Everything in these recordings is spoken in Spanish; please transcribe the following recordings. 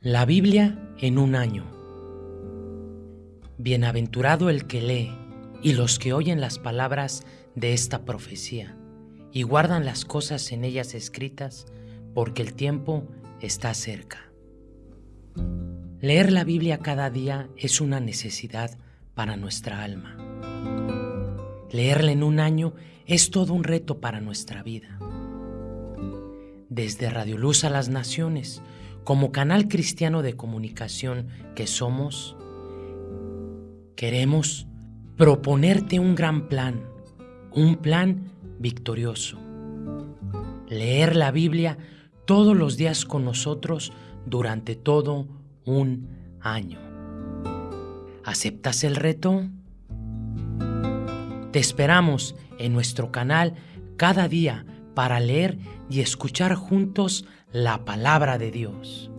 La Biblia en un año. Bienaventurado el que lee y los que oyen las palabras de esta profecía y guardan las cosas en ellas escritas, porque el tiempo está cerca. Leer la Biblia cada día es una necesidad para nuestra alma. Leerla en un año es todo un reto para nuestra vida. Desde Radio Luz a las Naciones, como canal cristiano de comunicación que somos, queremos proponerte un gran plan, un plan victorioso. Leer la Biblia todos los días con nosotros durante todo un año. ¿Aceptas el reto? Te esperamos en nuestro canal cada día para leer y escuchar juntos la palabra de Dios.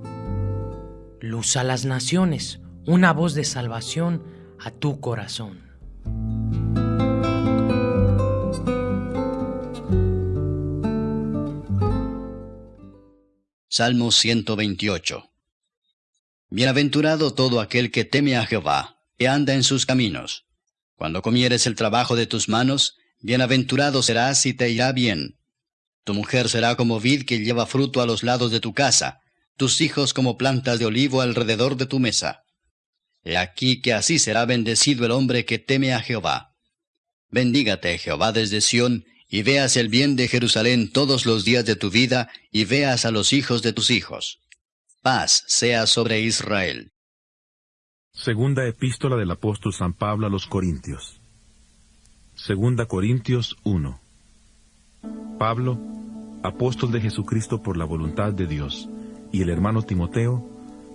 Luz a las naciones, una voz de salvación a tu corazón. Salmo 128 Bienaventurado todo aquel que teme a Jehová, y anda en sus caminos. Cuando comieres el trabajo de tus manos, bienaventurado serás y te irá bien. Tu mujer será como vid que lleva fruto a los lados de tu casa, tus hijos como plantas de olivo alrededor de tu mesa. He aquí que así será bendecido el hombre que teme a Jehová. Bendígate Jehová desde Sión, y veas el bien de Jerusalén todos los días de tu vida, y veas a los hijos de tus hijos. Paz sea sobre Israel. Segunda epístola del apóstol San Pablo a los Corintios. Segunda Corintios 1. Pablo, apóstol de Jesucristo por la voluntad de Dios, y el hermano Timoteo,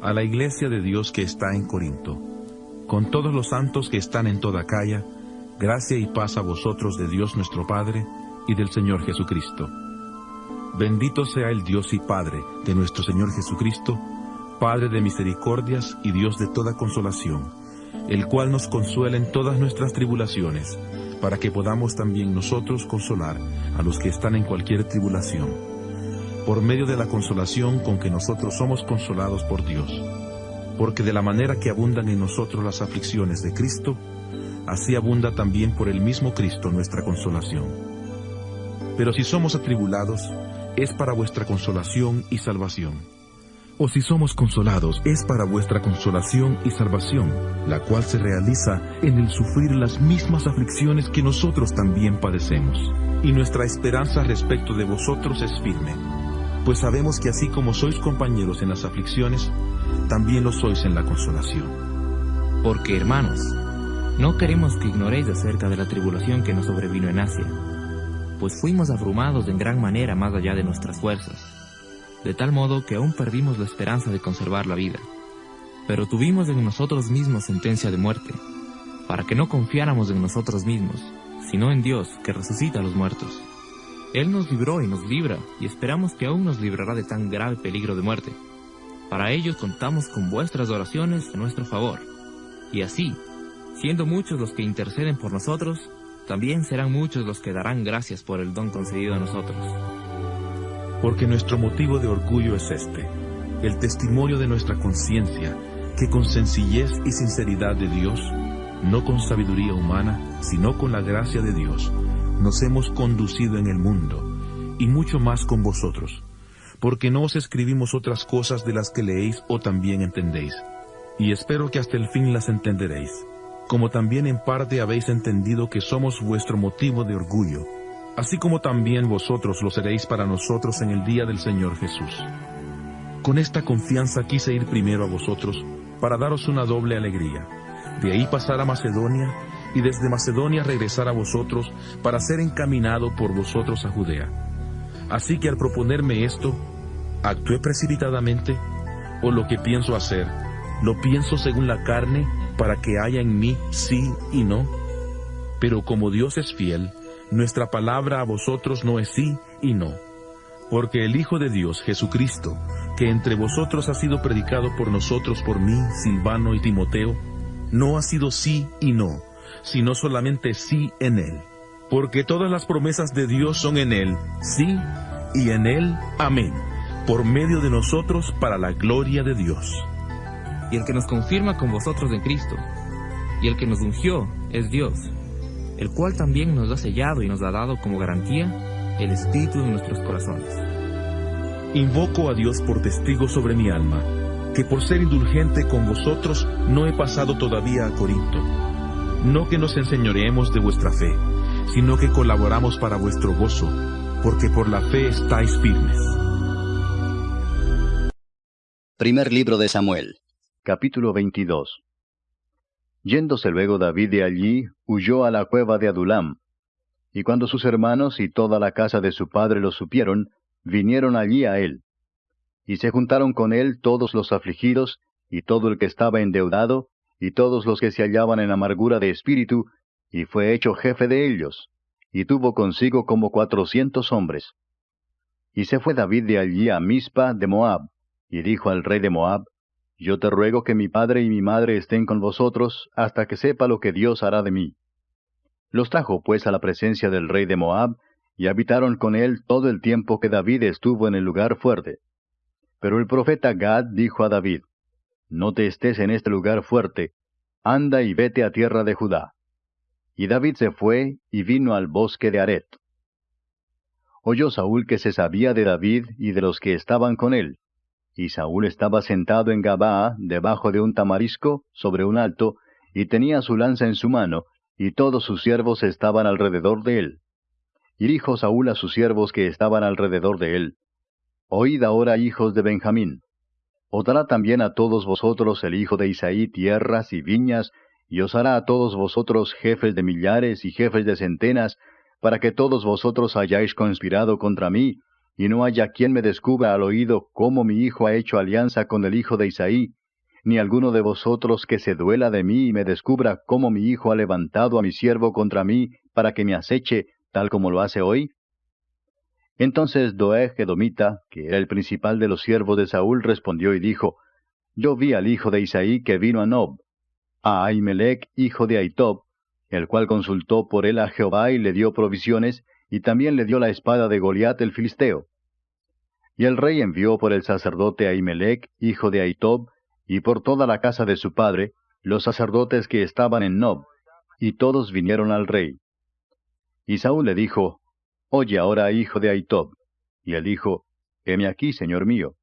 a la iglesia de Dios que está en Corinto, con todos los santos que están en toda Calla, gracia y paz a vosotros de Dios nuestro Padre y del Señor Jesucristo. Bendito sea el Dios y Padre de nuestro Señor Jesucristo, Padre de misericordias y Dios de toda consolación, el cual nos consuela en todas nuestras tribulaciones, para que podamos también nosotros consolar a los que están en cualquier tribulación, por medio de la consolación con que nosotros somos consolados por Dios. Porque de la manera que abundan en nosotros las aflicciones de Cristo, así abunda también por el mismo Cristo nuestra consolación. Pero si somos atribulados, es para vuestra consolación y salvación o si somos consolados, es para vuestra consolación y salvación, la cual se realiza en el sufrir las mismas aflicciones que nosotros también padecemos. Y nuestra esperanza respecto de vosotros es firme, pues sabemos que así como sois compañeros en las aflicciones, también lo sois en la consolación. Porque, hermanos, no queremos que ignoréis acerca de la tribulación que nos sobrevino en Asia, pues fuimos abrumados en gran manera más allá de nuestras fuerzas de tal modo que aún perdimos la esperanza de conservar la vida. Pero tuvimos en nosotros mismos sentencia de muerte, para que no confiáramos en nosotros mismos, sino en Dios, que resucita a los muertos. Él nos libró y nos libra, y esperamos que aún nos librará de tan grave peligro de muerte. Para ello contamos con vuestras oraciones a nuestro favor. Y así, siendo muchos los que interceden por nosotros, también serán muchos los que darán gracias por el don concedido a nosotros porque nuestro motivo de orgullo es este, el testimonio de nuestra conciencia, que con sencillez y sinceridad de Dios, no con sabiduría humana, sino con la gracia de Dios, nos hemos conducido en el mundo, y mucho más con vosotros, porque no os escribimos otras cosas de las que leéis o también entendéis, y espero que hasta el fin las entenderéis, como también en parte habéis entendido que somos vuestro motivo de orgullo, así como también vosotros lo seréis para nosotros en el día del Señor Jesús. Con esta confianza quise ir primero a vosotros, para daros una doble alegría, de ahí pasar a Macedonia, y desde Macedonia regresar a vosotros, para ser encaminado por vosotros a Judea. Así que al proponerme esto, ¿actué precipitadamente? ¿O lo que pienso hacer, lo pienso según la carne, para que haya en mí sí y no? Pero como Dios es fiel, nuestra palabra a vosotros no es sí y no. Porque el Hijo de Dios, Jesucristo, que entre vosotros ha sido predicado por nosotros, por mí, Silvano y Timoteo, no ha sido sí y no, sino solamente sí en Él. Porque todas las promesas de Dios son en Él, sí, y en Él, amén. por medio de nosotros para la gloria de Dios. Y el que nos confirma con vosotros en Cristo, y el que nos ungió es Dios, el cual también nos ha sellado y nos ha dado como garantía el Espíritu en nuestros corazones. Invoco a Dios por testigo sobre mi alma, que por ser indulgente con vosotros no he pasado todavía a Corinto. No que nos enseñoreemos de vuestra fe, sino que colaboramos para vuestro gozo, porque por la fe estáis firmes. Primer libro de Samuel, capítulo 22. Yéndose luego David de allí, huyó a la cueva de Adulam. Y cuando sus hermanos y toda la casa de su padre lo supieron, vinieron allí a él. Y se juntaron con él todos los afligidos, y todo el que estaba endeudado, y todos los que se hallaban en amargura de espíritu, y fue hecho jefe de ellos, y tuvo consigo como cuatrocientos hombres. Y se fue David de allí a Mizpa de Moab, y dijo al rey de Moab, Yo te ruego que mi padre y mi madre estén con vosotros hasta que sepa lo que Dios hará de mí. Los trajo pues a la presencia del rey de Moab, y habitaron con él todo el tiempo que David estuvo en el lugar fuerte. Pero el profeta Gad dijo a David, No te estés en este lugar fuerte, anda y vete a tierra de Judá. Y David se fue y vino al bosque de Aret. Oyó Saúl que se sabía de David y de los que estaban con él, y Saúl estaba sentado en Gabaa, debajo de un tamarisco, sobre un alto, y tenía su lanza en su mano, y todos sus siervos estaban alrededor de él. Y dijo Saúl a sus siervos que estaban alrededor de él, Oíd ahora, hijos de Benjamín. Os dará también a todos vosotros el hijo de Isaí tierras y viñas, y os hará a todos vosotros jefes de millares y jefes de centenas, para que todos vosotros hayáis conspirado contra mí, y no haya quien me descubra al oído cómo mi hijo ha hecho alianza con el hijo de Isaí, ni alguno de vosotros que se duela de mí y me descubra cómo mi hijo ha levantado a mi siervo contra mí para que me aceche, tal como lo hace hoy? Entonces Doeg Edomita, que era el principal de los siervos de Saúl, respondió y dijo, Yo vi al hijo de Isaí que vino a Nob, a Ahimelech, hijo de Aitob, el cual consultó por él a Jehová y le dio provisiones, y también le dio la espada de Goliat el filisteo. Y el rey envió por el sacerdote Ahimelech, hijo de Aitob, y por toda la casa de su padre, los sacerdotes que estaban en Nob, y todos vinieron al rey. Y Saúl le dijo, Oye ahora, hijo de Aitob. Y él dijo, Heme aquí, señor mío.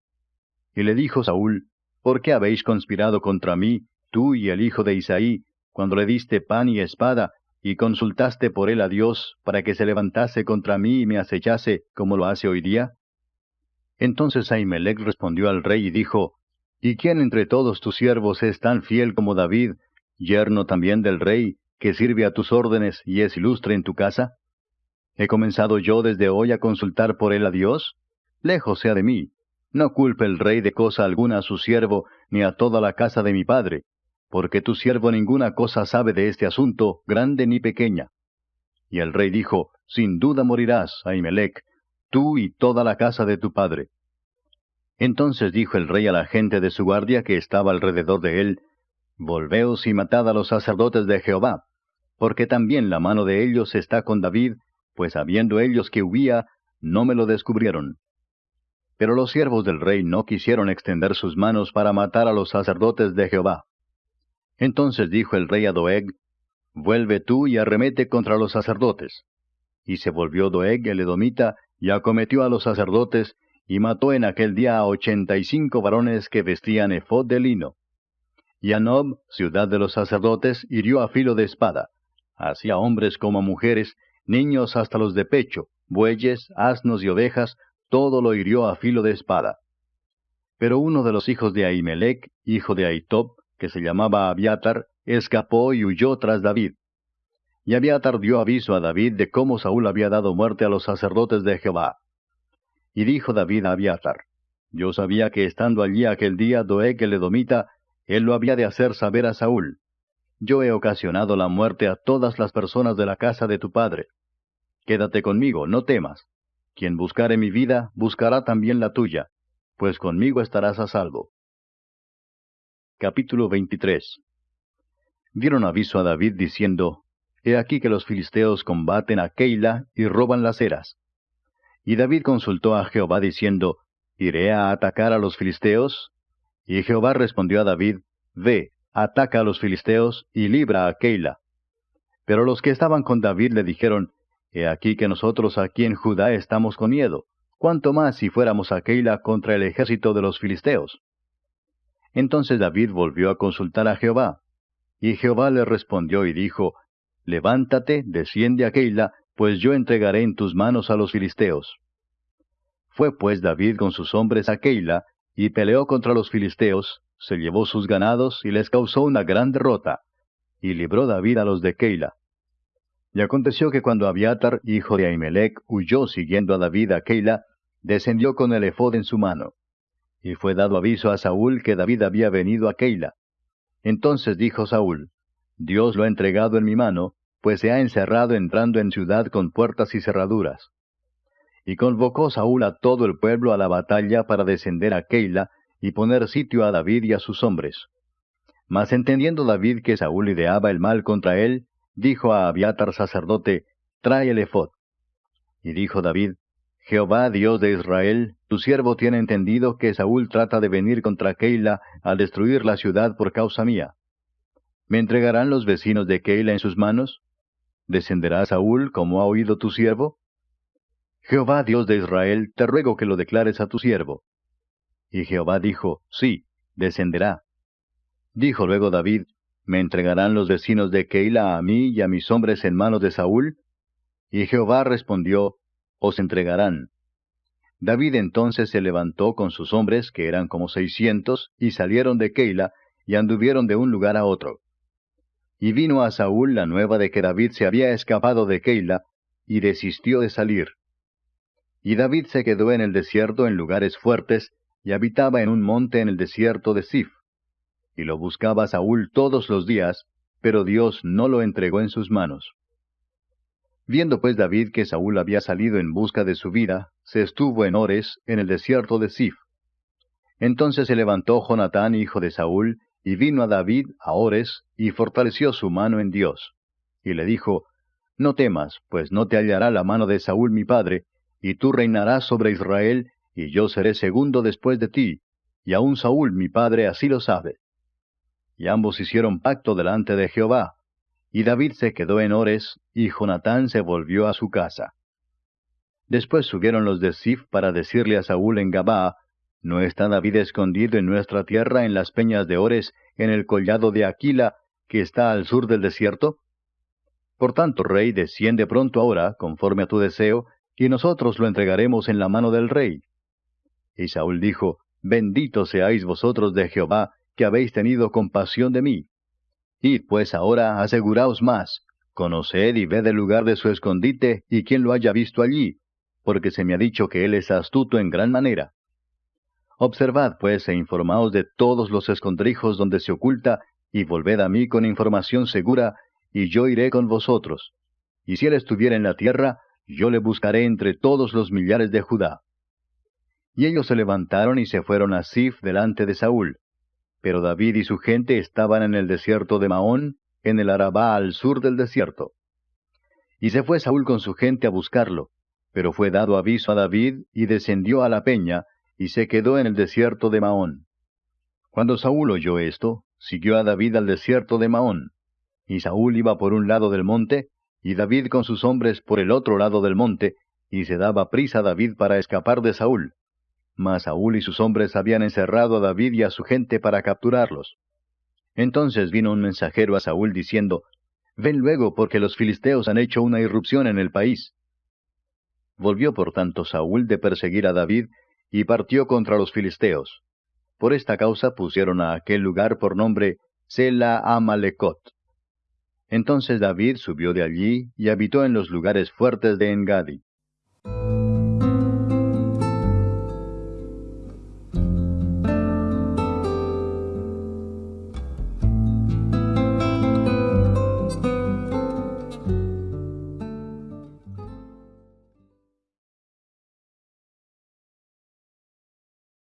Y le dijo Saúl, ¿Por qué habéis conspirado contra mí, tú y el hijo de Isaí, cuando le diste pan y espada, y consultaste por él a Dios para que se levantase contra mí y me acechase como lo hace hoy día? Entonces Ahimelech respondió al rey y dijo, ¿Y quién entre todos tus siervos es tan fiel como David, yerno también del rey, que sirve a tus órdenes y es ilustre en tu casa? ¿He comenzado yo desde hoy a consultar por él a Dios? Lejos sea de mí. No culpe el rey de cosa alguna a su siervo, ni a toda la casa de mi padre, porque tu siervo ninguna cosa sabe de este asunto, grande ni pequeña. Y el rey dijo, Sin duda morirás, Ahimelech, tú y toda la casa de tu padre. Entonces dijo el rey a la gente de su guardia que estaba alrededor de él, Volveos y matad a los sacerdotes de Jehová, porque también la mano de ellos está con David, pues habiendo ellos que huía, no me lo descubrieron. Pero los siervos del rey no quisieron extender sus manos para matar a los sacerdotes de Jehová. Entonces dijo el rey a Doeg, Vuelve tú y arremete contra los sacerdotes. Y se volvió Doeg el edomita, y acometió a los sacerdotes, y mató en aquel día a ochenta y cinco varones que vestían efod de lino. Y a Nob, ciudad de los sacerdotes, hirió a filo de espada, así hombres como a mujeres, niños hasta los de pecho, bueyes, asnos y ovejas, todo lo hirió a filo de espada. Pero uno de los hijos de Ahimelech, hijo de Aitob, que se llamaba Abiatar, escapó y huyó tras David. Y Abiatar dio aviso a David de cómo Saúl había dado muerte a los sacerdotes de Jehová. Y dijo David a Abiatar, Yo sabía que estando allí aquel día Doeg el Edomita, él lo había de hacer saber a Saúl. Yo he ocasionado la muerte a todas las personas de la casa de tu padre. Quédate conmigo, no temas. Quien buscare mi vida, buscará también la tuya, pues conmigo estarás a salvo. Capítulo 23 Dieron aviso a David diciendo, He aquí que los filisteos combaten a Keila y roban las eras. Y David consultó a Jehová diciendo, ¿Iré a atacar a los filisteos? Y Jehová respondió a David, Ve, ataca a los filisteos y libra a Keila. Pero los que estaban con David le dijeron, He aquí que nosotros aquí en Judá estamos con miedo, cuánto más si fuéramos a Keila contra el ejército de los filisteos. Entonces David volvió a consultar a Jehová. Y Jehová le respondió y dijo, Levántate, desciende a Keila, pues yo entregaré en tus manos a los filisteos. Fue pues David con sus hombres a Keila, y peleó contra los filisteos, se llevó sus ganados y les causó una gran derrota, y libró David a los de Keila. Y aconteció que cuando Abiatar, hijo de Ahimelech, huyó siguiendo a David a Keila, descendió con el efod en su mano. Y fue dado aviso a Saúl que David había venido a Keila. Entonces dijo Saúl, Dios lo ha entregado en mi mano, pues se ha encerrado entrando en ciudad con puertas y cerraduras. Y convocó Saúl a todo el pueblo a la batalla para descender a Keila y poner sitio a David y a sus hombres. Mas entendiendo David que Saúl ideaba el mal contra él, dijo a Abiatar sacerdote, Trae el efod. Y dijo David, Jehová Dios de Israel, tu siervo tiene entendido que Saúl trata de venir contra Keila a destruir la ciudad por causa mía. ¿Me entregarán los vecinos de Keila en sus manos? ¿Descenderá Saúl como ha oído tu siervo? Jehová Dios de Israel, te ruego que lo declares a tu siervo. Y Jehová dijo, Sí, descenderá. Dijo luego David, ¿Me entregarán los vecinos de Keila a mí y a mis hombres en manos de Saúl? Y Jehová respondió, Os entregarán. David entonces se levantó con sus hombres, que eran como seiscientos, y salieron de Keila, y anduvieron de un lugar a otro. Y vino a Saúl la nueva de que David se había escapado de Keila, y desistió de salir. Y David se quedó en el desierto en lugares fuertes, y habitaba en un monte en el desierto de Sif. Y lo buscaba Saúl todos los días, pero Dios no lo entregó en sus manos. Viendo pues David que Saúl había salido en busca de su vida, se estuvo en Ores, en el desierto de Sif. Entonces se levantó Jonatán, hijo de Saúl, y vino a David a Ores, y fortaleció su mano en Dios. Y le dijo, No temas, pues no te hallará la mano de Saúl mi padre, y tú reinarás sobre Israel, y yo seré segundo después de ti, y aun Saúl mi padre así lo sabe. Y ambos hicieron pacto delante de Jehová, y David se quedó en Ores, y Jonatán se volvió a su casa. Después subieron los de Sif para decirle a Saúl en Gabaa, ¿No está David escondido en nuestra tierra en las peñas de Ores, en el collado de Aquila, que está al sur del desierto? Por tanto, rey, desciende pronto ahora, conforme a tu deseo, y nosotros lo entregaremos en la mano del rey. Y Saúl dijo, Bendito seáis vosotros de Jehová, que habéis tenido compasión de mí. Id pues ahora, aseguraos más, conoced y ved el lugar de su escondite y quien lo haya visto allí, porque se me ha dicho que él es astuto en gran manera. Observad pues e informaos de todos los escondrijos donde se oculta, y volved a mí con información segura, y yo iré con vosotros. Y si él estuviera en la tierra, yo le buscaré entre todos los millares de Judá. Y ellos se levantaron y se fueron a Sif delante de Saúl. Pero David y su gente estaban en el desierto de Maón, en el Arabá al sur del desierto. Y se fue Saúl con su gente a buscarlo, pero fue dado aviso a David y descendió a la peña, y se quedó en el desierto de Maón. Cuando Saúl oyó esto, siguió a David al desierto de Maón. Y Saúl iba por un lado del monte, y David con sus hombres por el otro lado del monte, y se daba prisa David para escapar de Saúl. Mas Saúl y sus hombres habían encerrado a David y a su gente para capturarlos. Entonces vino un mensajero a Saúl diciendo, Ven luego, porque los filisteos han hecho una irrupción en el país. Volvió por tanto Saúl de perseguir a David, y partió contra los filisteos. Por esta causa pusieron a aquel lugar por nombre Sela Amalecot. Entonces David subió de allí y habitó en los lugares fuertes de Engadi.